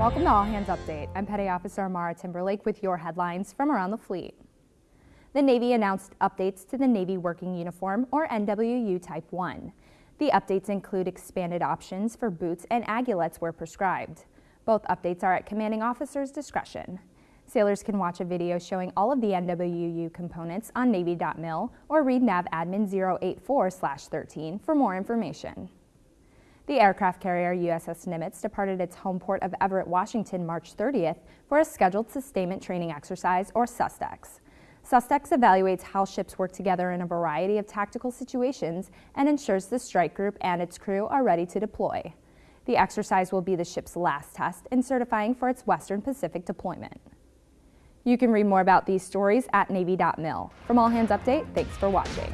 Welcome to All Hands Update. I'm Petty Officer Amara Timberlake with your headlines from around the fleet. The Navy announced updates to the Navy Working Uniform, or NWU Type 1. The updates include expanded options for boots and aiguillettes where prescribed. Both updates are at commanding officer's discretion. Sailors can watch a video showing all of the NWU components on Navy.mil or read NAV Admin 084-13 for more information. The aircraft carrier USS Nimitz departed its home port of Everett, Washington March 30th for a scheduled sustainment training exercise, or SUSTEX. SUSTEX evaluates how ships work together in a variety of tactical situations and ensures the strike group and its crew are ready to deploy. The exercise will be the ship's last test in certifying for its Western Pacific deployment. You can read more about these stories at Navy.mil. From All Hands Update, thanks for watching.